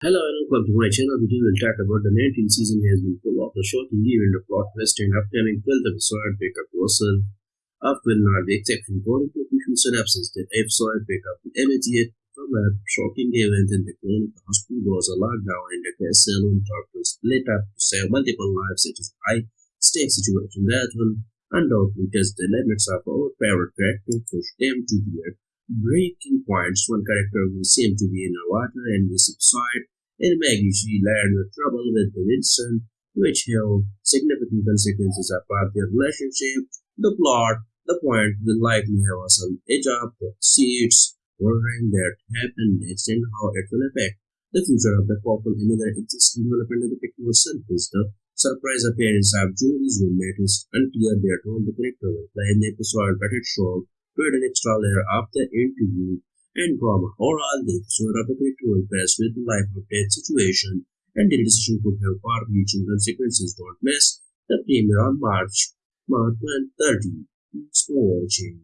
Hello and welcome to my channel. Today we'll talk about the 19th season has been full of the shocking event of plot twist and upcoming 12th episode pick up person of will not be exception according to official synopsis. The episode pick up the immediate from a shocking event in the clinic. The hospital was a lockdown and the castle doctors split up to save multiple lives. It is a high stake situation that will undoubtedly test the limits of our favorite character, push them to their breaking points. One character will seem to be in the water and this episode in she learned the trouble with Vincent, which held significant consequences about their relationship, the plot, the point will likely have on edge up the seats, wondering that happened next and how it will affect the future of the couple. Another existing development of the picture itself is the surprise appearance of Julie's roommate is unclear their role the character will play in the episode, but it showed to an extra layer of the interview and. Overall, the episode of the character will pass with the life of death situation, and the decision could have far-reaching consequences. Don't miss the premiere on March, March 30. Thanks for watching.